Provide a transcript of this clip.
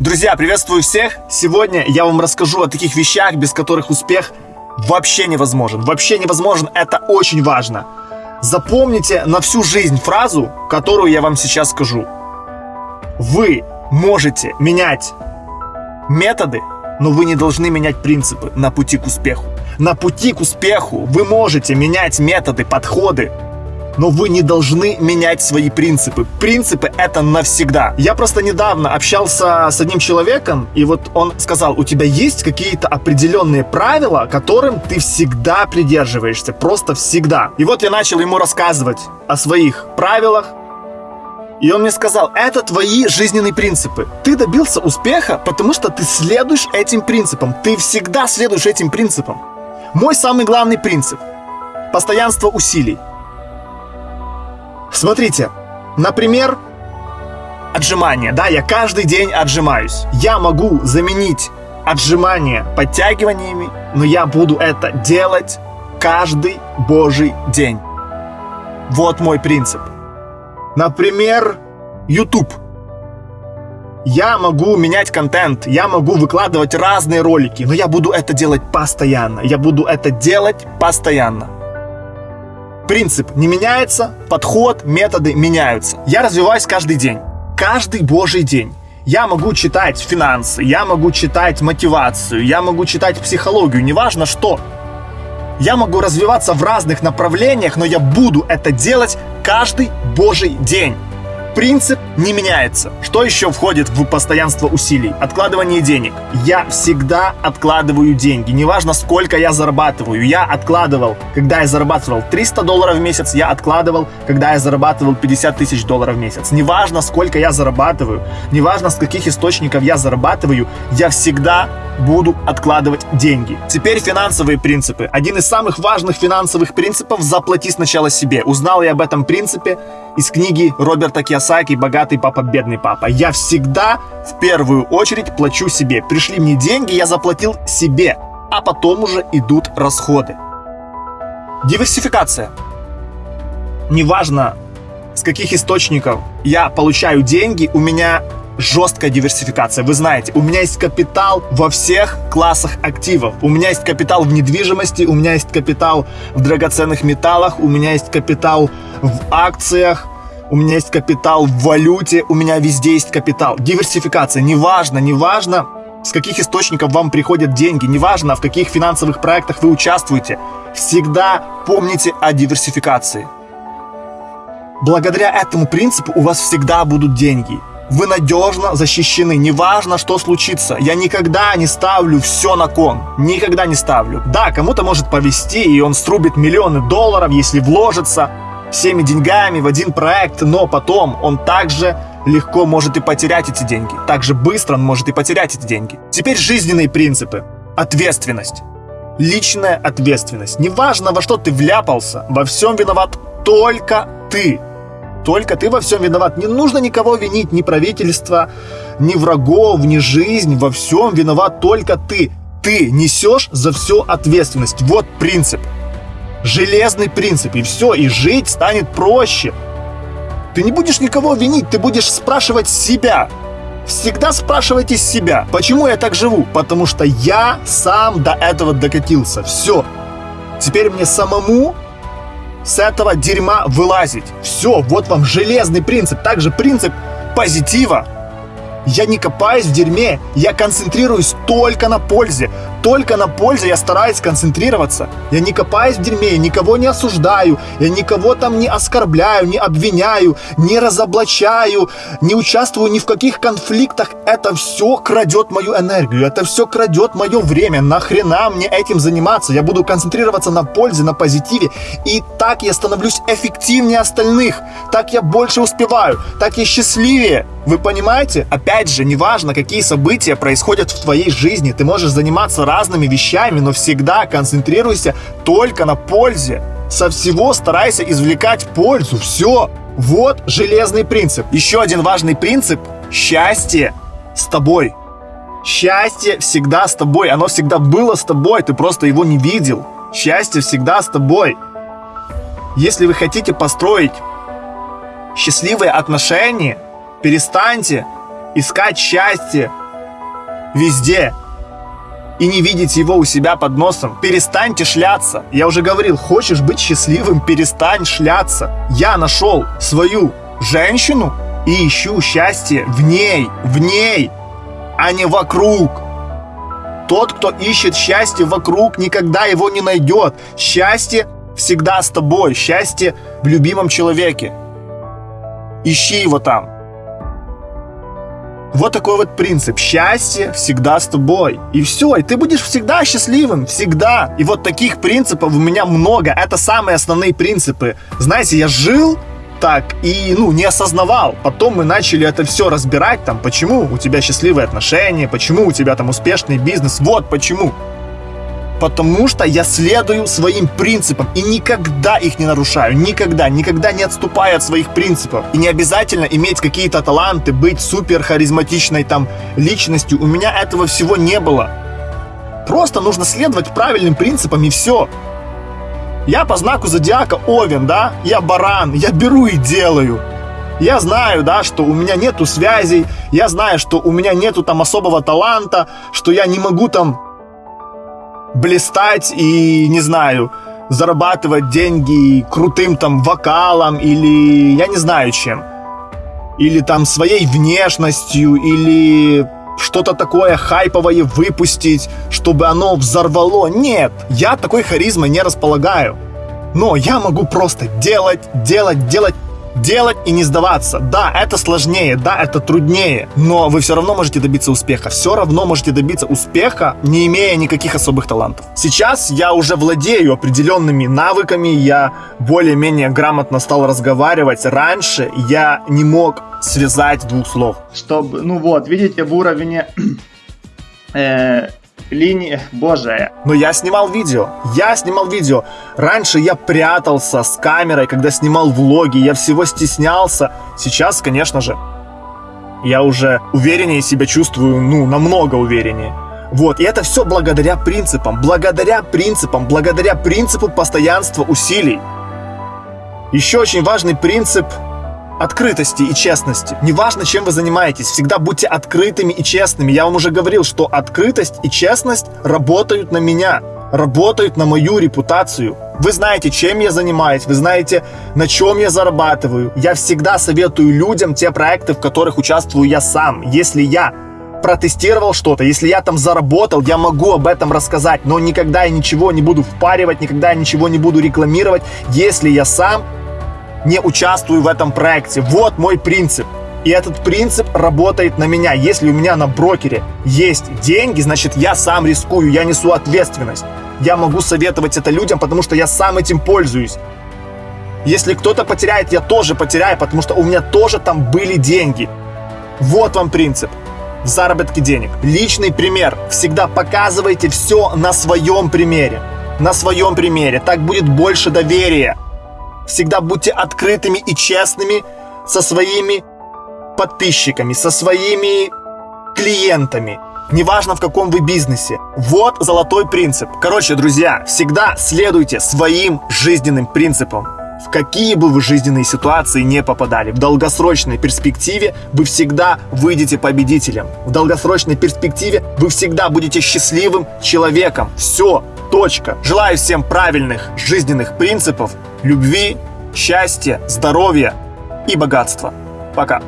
Друзья, приветствую всех! Сегодня я вам расскажу о таких вещах, без которых успех вообще невозможен. Вообще невозможен, это очень важно. Запомните на всю жизнь фразу, которую я вам сейчас скажу. Вы можете менять методы, но вы не должны менять принципы на пути к успеху. На пути к успеху вы можете менять методы, подходы, но вы не должны менять свои принципы. Принципы это навсегда. Я просто недавно общался с одним человеком, и вот он сказал, у тебя есть какие-то определенные правила, которым ты всегда придерживаешься, просто всегда. И вот я начал ему рассказывать о своих правилах, и он мне сказал, это твои жизненные принципы. Ты добился успеха, потому что ты следуешь этим принципам. Ты всегда следуешь этим принципам. Мой самый главный принцип – постоянство усилий. Смотрите, например, отжимания. Да, я каждый день отжимаюсь. Я могу заменить отжимания подтягиваниями, но я буду это делать каждый божий день. Вот мой принцип. Например, YouTube. Я могу менять контент, я могу выкладывать разные ролики, но я буду это делать постоянно. Я буду это делать постоянно. Принцип не меняется, подход, методы меняются. Я развиваюсь каждый день. Каждый божий день. Я могу читать финансы, я могу читать мотивацию, я могу читать психологию, неважно что. Я могу развиваться в разных направлениях, но я буду это делать каждый божий день. Принцип не меняется. Что еще входит в постоянство усилий? Откладывание денег. Я всегда откладываю деньги. Неважно, сколько я зарабатываю. Я откладывал, когда я зарабатывал 300 долларов в месяц, я откладывал, когда я зарабатывал 50 тысяч долларов в месяц. Неважно, сколько я зарабатываю, неважно, с каких источников я зарабатываю, я всегда буду откладывать деньги. Теперь финансовые принципы. Один из самых важных финансовых принципов – заплати сначала себе. Узнал я об этом принципе из книги Роберта Кiyosaki «Богатый папа, бедный папа». Я всегда в первую очередь плачу себе. Пришли мне деньги, я заплатил себе, а потом уже идут расходы. Диверсификация. Неважно, с каких источников я получаю деньги, у меня жесткая диверсификация. Вы знаете, у меня есть капитал во всех классах активов. У меня есть капитал в недвижимости, у меня есть капитал в драгоценных металлах, у меня есть капитал в акциях, у меня есть капитал в валюте, у меня везде есть капитал. Диверсификация, неважно, неважно, с каких источников вам приходят деньги, неважно, в каких финансовых проектах вы участвуете, всегда помните о диверсификации. Благодаря этому принципу у вас всегда будут деньги вы надежно защищены. Неважно, что случится. Я никогда не ставлю все на кон. Никогда не ставлю. Да, кому-то может повести, и он срубит миллионы долларов, если вложится всеми деньгами в один проект, но потом он также легко может и потерять эти деньги. Так же быстро он может и потерять эти деньги. Теперь жизненные принципы. Ответственность. Личная ответственность. Неважно, во что ты вляпался, во всем виноват только ты. Только ты во всем виноват. Не нужно никого винить, ни правительства, ни врагов, ни жизнь. Во всем виноват только ты. Ты несешь за все ответственность. Вот принцип. Железный принцип. И все, и жить станет проще. Ты не будешь никого винить, ты будешь спрашивать себя. Всегда спрашивайте себя, почему я так живу? Потому что я сам до этого докатился. Все. Теперь мне самому с этого дерьма вылазить. Все, вот вам железный принцип. Также принцип позитива. Я не копаюсь в дерьме, я концентрируюсь только на пользе. Только на пользе я стараюсь концентрироваться. Я не копаюсь в дерьме, я никого не осуждаю, я никого там не оскорбляю, не обвиняю, не разоблачаю, не участвую ни в каких конфликтах. Это все крадет мою энергию, это все крадет мое время. Нахрена мне этим заниматься? Я буду концентрироваться на пользе, на позитиве. И так я становлюсь эффективнее остальных. Так я больше успеваю, так я счастливее. Вы понимаете? Опять же, неважно, какие события происходят в твоей жизни, ты можешь заниматься разными вещами, но всегда концентрируйся только на пользе. Со всего старайся извлекать пользу. Все. Вот железный принцип. Еще один важный принцип – счастье с тобой. Счастье всегда с тобой. Оно всегда было с тобой, ты просто его не видел. Счастье всегда с тобой. Если вы хотите построить счастливые отношения – Перестаньте искать счастье везде и не видите его у себя под носом. Перестаньте шляться. Я уже говорил, хочешь быть счастливым, перестань шляться. Я нашел свою женщину и ищу счастье в ней, в ней, а не вокруг. Тот, кто ищет счастье вокруг, никогда его не найдет. Счастье всегда с тобой, счастье в любимом человеке. Ищи его там. Вот такой вот принцип. Счастье всегда с тобой. И все, и ты будешь всегда счастливым, всегда. И вот таких принципов у меня много. Это самые основные принципы. Знаете, я жил так и, ну, не осознавал. Потом мы начали это все разбирать, там, почему у тебя счастливые отношения, почему у тебя там успешный бизнес. Вот почему потому что я следую своим принципам и никогда их не нарушаю, никогда, никогда не отступаю от своих принципов. И не обязательно иметь какие-то таланты, быть супер харизматичной там личностью, у меня этого всего не было. Просто нужно следовать правильным принципам и все. Я по знаку зодиака Овен, да? Я баран, я беру и делаю. Я знаю, да, что у меня нету связей, я знаю, что у меня нету там особого таланта, что я не могу там блистать и, не знаю, зарабатывать деньги крутым там вокалом или я не знаю чем. Или там своей внешностью, или что-то такое хайповое выпустить, чтобы оно взорвало. Нет, я такой харизмой не располагаю. Но я могу просто делать, делать, делать делать и не сдаваться. Да, это сложнее, да, это труднее, но вы все равно можете добиться успеха. Все равно можете добиться успеха, не имея никаких особых талантов. Сейчас я уже владею определенными навыками, я более-менее грамотно стал разговаривать. Раньше я не мог связать двух слов. Чтобы, ну вот, видите, в уровне э, линии, боже. Но я снимал видео, я снимал видео. Раньше я прятался с камерой, когда снимал влоги, я всего стеснялся. Сейчас, конечно же, я уже увереннее себя чувствую, ну, намного увереннее. Вот, и это все благодаря принципам, благодаря принципам, благодаря принципу постоянства усилий. Еще очень важный принцип открытости и честности. Неважно, чем вы занимаетесь, всегда будьте открытыми и честными. Я вам уже говорил, что открытость и честность работают на меня, работают на мою репутацию. Вы знаете, чем я занимаюсь, вы знаете, на чем я зарабатываю. Я всегда советую людям те проекты, в которых участвую я сам. Если я протестировал что-то, если я там заработал, я могу об этом рассказать, но никогда я ничего не буду впаривать, никогда я ничего не буду рекламировать, если я сам не участвую в этом проекте. Вот мой принцип. И этот принцип работает на меня. Если у меня на брокере есть деньги, значит я сам рискую, я несу ответственность. Я могу советовать это людям, потому что я сам этим пользуюсь. Если кто-то потеряет, я тоже потеряю, потому что у меня тоже там были деньги. Вот вам принцип в заработке денег. Личный пример. Всегда показывайте все на своем примере. На своем примере. Так будет больше доверия. Всегда будьте открытыми и честными со своими подписчиками, со своими клиентами. Неважно, в каком вы бизнесе. Вот золотой принцип. Короче, друзья, всегда следуйте своим жизненным принципам. В какие бы вы жизненные ситуации не попадали, в долгосрочной перспективе вы всегда выйдете победителем. В долгосрочной перспективе вы всегда будете счастливым человеком. Все, точка. Желаю всем правильных жизненных принципов, любви, счастья, здоровья и богатства. Пока.